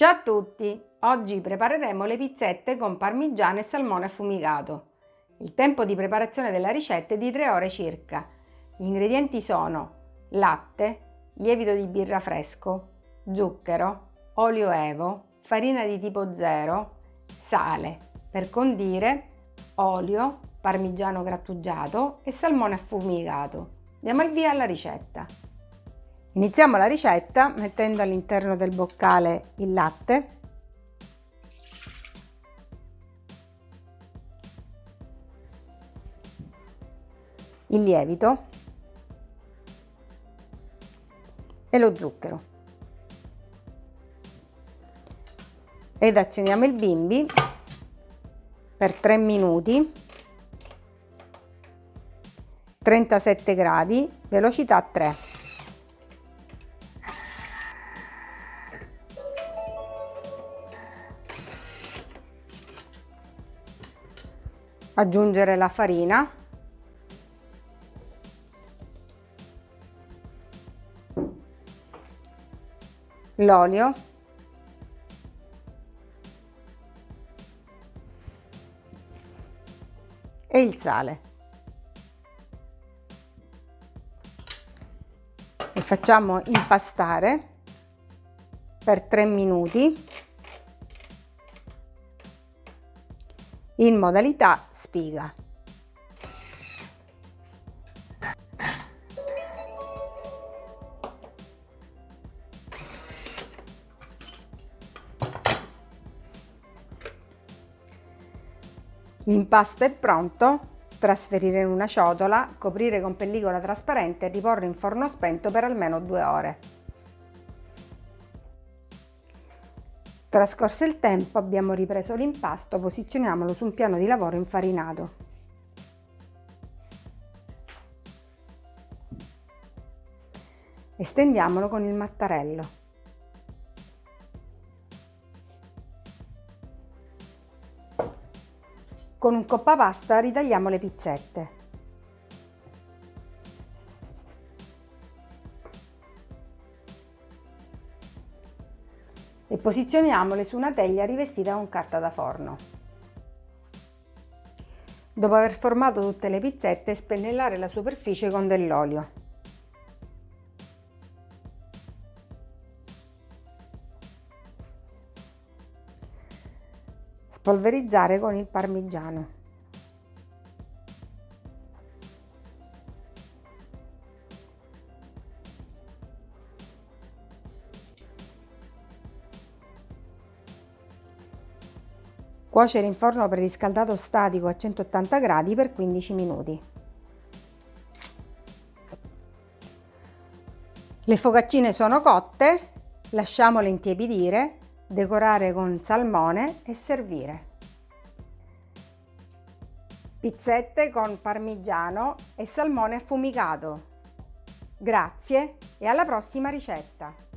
Ciao a tutti! Oggi prepareremo le pizzette con parmigiano e salmone affumicato. Il tempo di preparazione della ricetta è di 3 ore circa. Gli ingredienti sono latte, lievito di birra fresco, zucchero, olio evo, farina di tipo 0, sale. Per condire olio, parmigiano grattugiato e salmone affumicato. Diamo il via alla ricetta. Iniziamo la ricetta mettendo all'interno del boccale il latte, il lievito. E lo zucchero. Ed azioniamo il bimbi per 3 minuti. 37 gradi velocità 3 aggiungere la farina. L'olio. E il sale. E facciamo impastare per 3 minuti in modalità spiga. L'impasto è pronto, trasferire in una ciotola, coprire con pellicola trasparente e riporre in forno spento per almeno due ore. Trascorso il tempo abbiamo ripreso l'impasto, posizioniamolo su un piano di lavoro infarinato. Estendiamolo con il mattarello. Con un coppa pasta ritagliamo le pizzette. E posizioniamole su una teglia rivestita con carta da forno. Dopo aver formato tutte le pizzette, spennellare la superficie con dell'olio. Spolverizzare con il parmigiano. Cuocere in forno preriscaldato statico a 180 gradi per 15 minuti. Le focaccine sono cotte, lasciamole intiepidire, decorare con salmone e servire. Pizzette con parmigiano e salmone affumicato. Grazie e alla prossima ricetta!